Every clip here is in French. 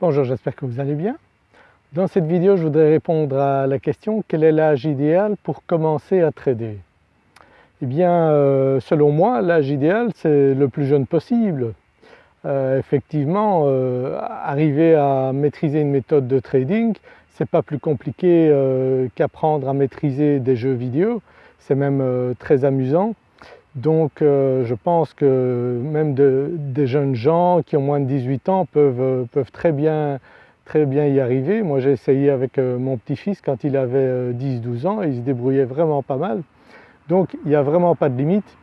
Bonjour, j'espère que vous allez bien. Dans cette vidéo je voudrais répondre à la question quel est l'âge idéal pour commencer à trader? Eh bien euh, selon moi l'âge idéal c'est le plus jeune possible. Euh, effectivement euh, arriver à maîtriser une méthode de trading c'est pas plus compliqué qu'apprendre à maîtriser des jeux vidéo, c'est même très amusant. Donc je pense que même des jeunes gens qui ont moins de 18 ans peuvent, peuvent très, bien, très bien y arriver. Moi j'ai essayé avec mon petit-fils quand il avait 10-12 ans et il se débrouillait vraiment pas mal. Donc il n'y a vraiment pas de limite.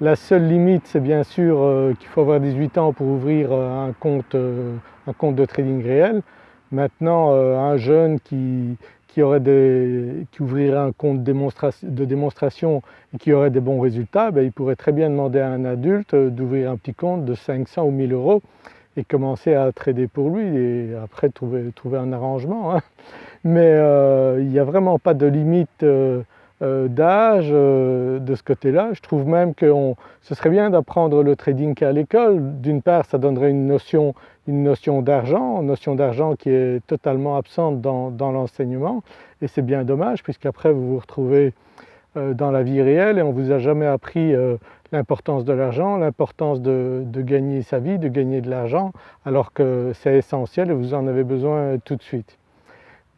La seule limite c'est bien sûr qu'il faut avoir 18 ans pour ouvrir un compte, un compte de trading réel. Maintenant un jeune qui, qui, ouvrirait un compte de démonstration et qui aurait des bons résultats, ben, il pourrait très bien demander à un adulte d'ouvrir un petit compte de 500 ou 1000 euros et commencer à trader pour lui et après trouver, trouver un arrangement. Hein. Mais euh, il n'y a vraiment pas de limite euh, euh, d'âge de ce côté-là. Je trouve même que ce serait bien d'apprendre le trading qu'à l'école. D'une part ça donnerait une notion, une notion d'argent, une notion d'argent qui est totalement absente dans, l'enseignement et c'est bien dommage puisqu'après vous vous retrouvez dans la vie réelle et on ne vous a jamais appris l'importance de l'argent, l'importance de, gagner sa vie, de gagner de l'argent alors que c'est essentiel et vous en avez besoin tout de suite.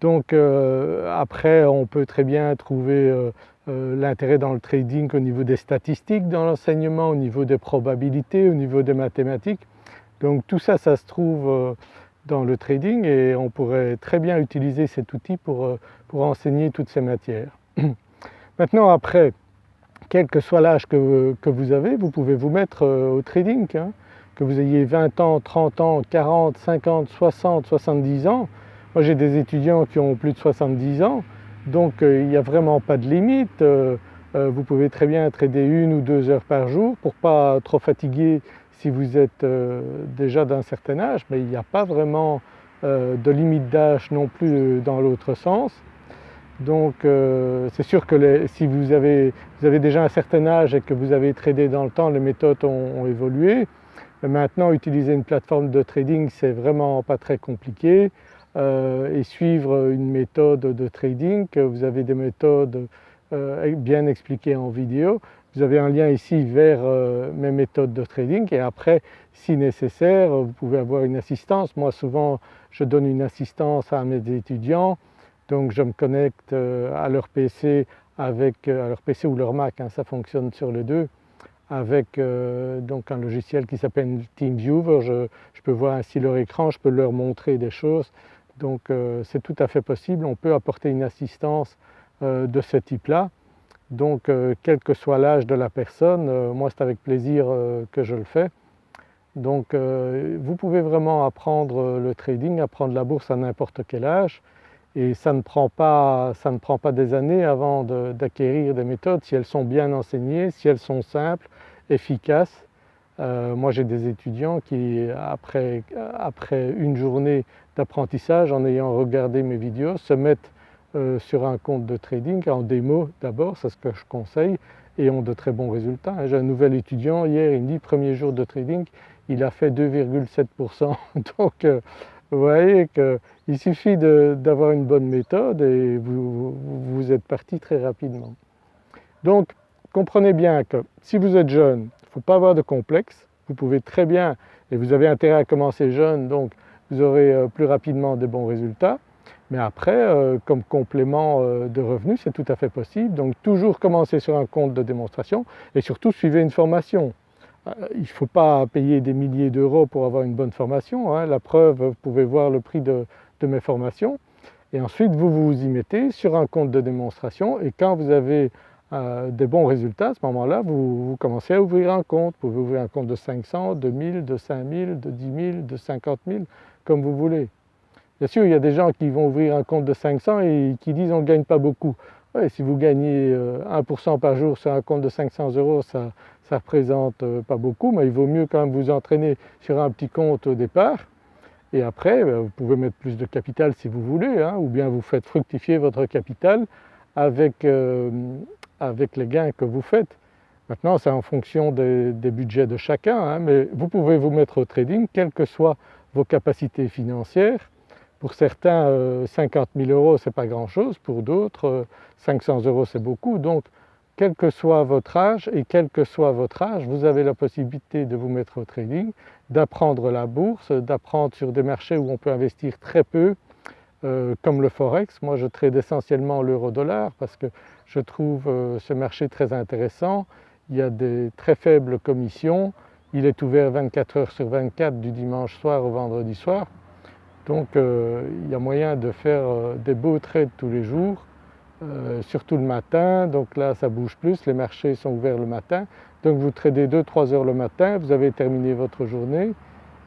Donc euh, après on peut très bien trouver euh, euh, l'intérêt dans le trading au niveau des statistiques dans l'enseignement, au niveau des probabilités, au niveau des mathématiques. Donc tout ça, ça se trouve dans le trading et on pourrait très bien utiliser cet outil pour, pour enseigner toutes ces matières. Maintenant après, quel que soit l'âge que, vous avez, vous pouvez vous mettre au trading, hein. que vous ayez 20 ans, 30 ans, 40, 50, 60, 70 ans, moi j'ai des étudiants qui ont plus de 70 ans, donc euh, il n'y a vraiment pas de limite. Euh, euh, vous pouvez très bien trader une ou deux heures par jour pour pas trop fatiguer si vous êtes déjà d'un certain âge, mais il n'y a pas vraiment de limite d'âge non plus dans l'autre sens. Donc c'est sûr que si vous avez, déjà un certain âge et que vous avez tradé dans le temps, les méthodes ont, évolué. maintenant utiliser une plateforme de trading c'est vraiment pas très compliqué. Euh, et suivre une méthode de trading, vous avez des méthodes euh, bien expliquées en vidéo. Vous avez un lien ici vers euh, mes méthodes de trading et après si nécessaire vous pouvez avoir une assistance. Moi souvent je donne une assistance à mes étudiants donc je me connecte à leur PC avec leur PC ou leur Mac, hein, ça fonctionne sur les deux avec donc un logiciel qui s'appelle TeamViewer, je, je, peux voir ainsi leur écran, je peux leur montrer des choses donc euh, c'est tout à fait possible, on peut apporter une assistance euh, de ce type-là. Donc euh, quel que soit l'âge de la personne, moi c'est avec plaisir que je le fais. Donc vous pouvez vraiment apprendre le trading, apprendre la bourse à n'importe quel âge et ça ne, prend pas, ça ne prend pas des années avant d'acquérir des méthodes si elles sont bien enseignées, si elles sont simples, efficaces euh, moi j'ai des étudiants qui après, une journée d'apprentissage en ayant regardé mes vidéos se mettent euh, sur un compte de trading en démo d'abord, c'est ce que je conseille et ont de très bons résultats. J'ai un nouvel étudiant hier, il me dit premier jour de trading, il a fait 2,7% donc euh, vous voyez qu'il suffit d'avoir une bonne méthode et vous, êtes parti très rapidement. Donc comprenez bien que si vous êtes jeune, ne faut pas avoir de complexe, vous pouvez très bien, et vous avez intérêt à commencer jeune donc vous aurez euh, plus rapidement de bons résultats, mais après euh, comme complément euh, de revenus c'est tout à fait possible, donc toujours commencer sur un compte de démonstration et surtout suivez une formation. Il ne faut pas payer des milliers d'euros pour avoir une bonne formation, hein. la preuve vous pouvez voir le prix de, de mes formations et ensuite vous vous y mettez sur un compte de démonstration et quand vous avez euh, des bons résultats, à ce moment-là, vous, commencez à ouvrir un compte. Vous pouvez ouvrir un compte de 500, de 1000, de 5000, de 10 000, de 50 000, comme vous voulez. Bien sûr, il y a des gens qui vont ouvrir un compte de 500 et qui disent on ne gagne pas beaucoup. si vous gagnez 1% euh, par jour sur un compte de 500 euros, ça ne représente euh, pas beaucoup, mais il vaut mieux quand même vous entraîner sur un petit compte au départ. Et après, ben, vous pouvez mettre plus de capital si vous voulez, hein, ou bien vous faites fructifier votre capital avec avec les gains que vous faites. Maintenant c'est en fonction des, budgets de chacun, hein, mais vous pouvez vous mettre au trading quel que soit vos capacités financières. Pour certains 50 000 euros c'est pas grand chose, pour d'autres 500 euros c'est beaucoup donc quel que soit votre âge et quel que soit votre âge, vous avez la possibilité de vous mettre au trading, d'apprendre la bourse, d'apprendre sur des marchés où on peut investir très peu, euh, comme le forex. Moi je trade essentiellement l'euro-dollar parce que je trouve euh, ce marché très intéressant. Il y a des très faibles commissions, il est ouvert 24 heures sur 24 du dimanche soir au vendredi soir. Donc euh, il y a moyen de faire des beaux trades tous les jours surtout le matin, donc là ça bouge plus, les marchés sont ouverts le matin, donc vous tradez 2-3 heures le matin, vous avez terminé votre journée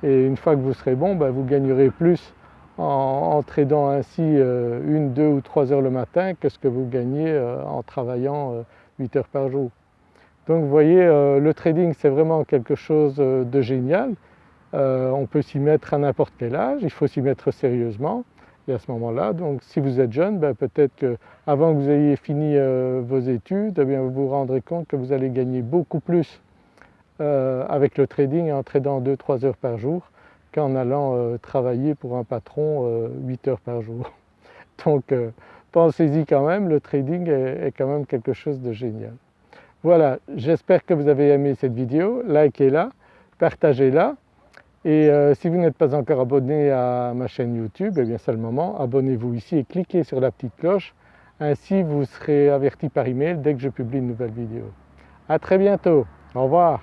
et une fois que vous serez bon, ben, vous gagnerez plus en, tradant ainsi euh, une, deux ou trois heures le matin que ce que vous gagnez euh, en travaillant 8 heures par jour. Donc vous voyez le trading c'est vraiment quelque chose de génial, on peut s'y mettre à n'importe quel âge, il faut s'y mettre sérieusement et à ce moment-là, donc si vous êtes jeune, ben, peut-être qu'avant que vous ayez fini euh, vos études, eh vous vous rendrez compte que vous allez gagner beaucoup plus euh, avec le trading en tradant 2-3 heures par jour qu'en allant euh, travailler pour un patron 8 heures par jour. Donc pensez-y quand même, le trading est, quand même quelque chose de génial. Voilà, j'espère que vous avez aimé cette vidéo, likez-la, partagez-la et euh, si vous n'êtes pas encore abonné à ma chaîne YouTube, eh bien c'est le moment, abonnez-vous ici et cliquez sur la petite cloche, ainsi vous serez averti par email dès que je publie une nouvelle vidéo. À très bientôt, au revoir